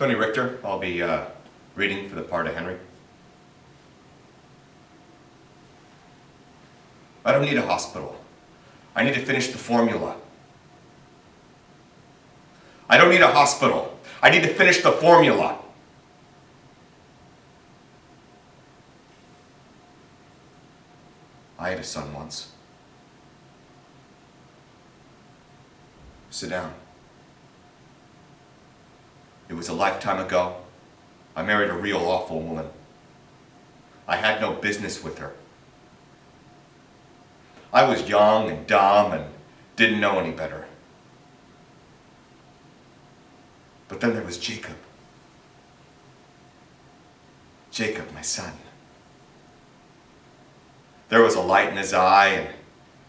Tony Richter. I'll be uh, reading for the part of Henry. I don't need a hospital. I need to finish the formula. I don't need a hospital. I need to finish the formula. I had a son once. Sit down. It was a lifetime ago. I married a real awful woman. I had no business with her. I was young and dumb and didn't know any better. But then there was Jacob. Jacob, my son. There was a light in his eye and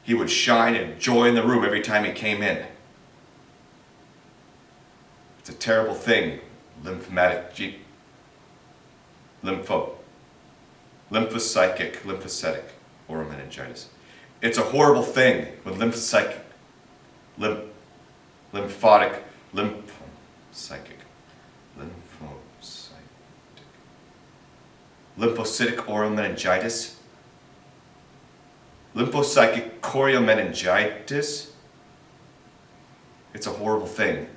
he would shine and joy in the room every time he came in. A terrible thing, lymphomatic lympho lymphocytic lymphocytic oral meningitis. It's a horrible thing with lymphocytic lymph lymphotic lymphocytic lymphocytic lymphocytic oral meningitis lymphocytic choriomeningitis it's a horrible thing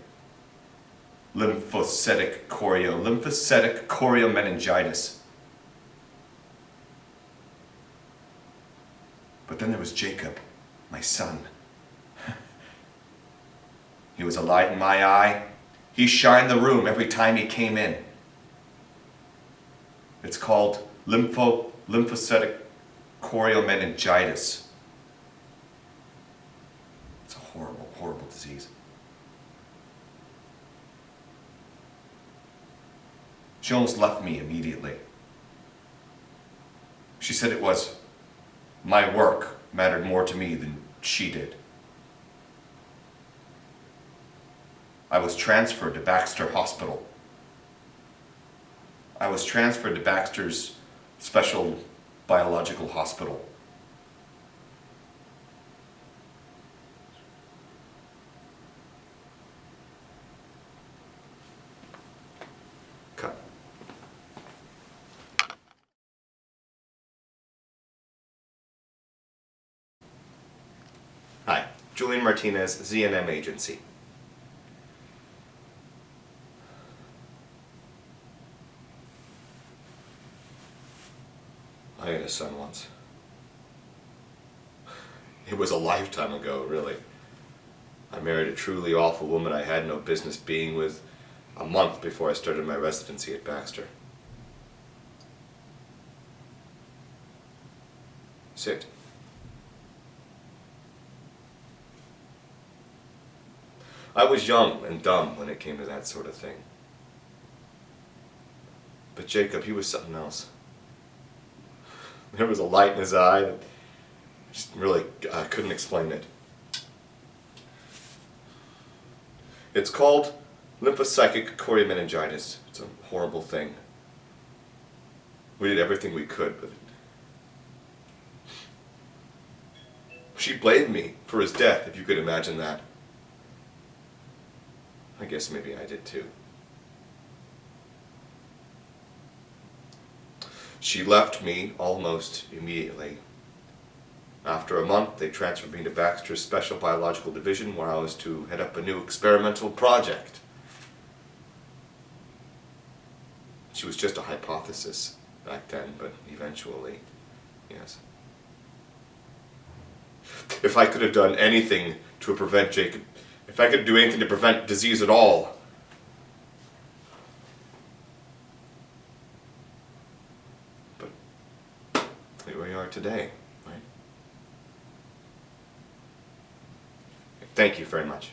lymphocytic chorio, lymphocytic choriomeningitis. But then there was Jacob, my son. he was a light in my eye. He shined the room every time he came in. It's called lympho, lymphocytic choriomeningitis. It's a horrible, horrible disease. She almost left me immediately. She said it was my work mattered more to me than she did. I was transferred to Baxter Hospital. I was transferred to Baxter's special biological hospital. Julian Martinez, ZNM Agency. I had a son once. It was a lifetime ago, really. I married a truly awful woman I had no business being with a month before I started my residency at Baxter. Sit. I was young and dumb when it came to that sort of thing. But Jacob, he was something else. There was a light in his eye that just really, I couldn't explain it. It's called lymphocytic choriomeningitis. It's a horrible thing. We did everything we could, but she blamed me for his death, if you could imagine that. I guess maybe I did too. She left me almost immediately. After a month, they transferred me to Baxter's Special Biological Division where I was to head up a new experimental project. She was just a hypothesis back then, but eventually, yes. If I could have done anything to prevent Jacob, if I could do anything to prevent disease at all, but here we are today, right? Thank you very much.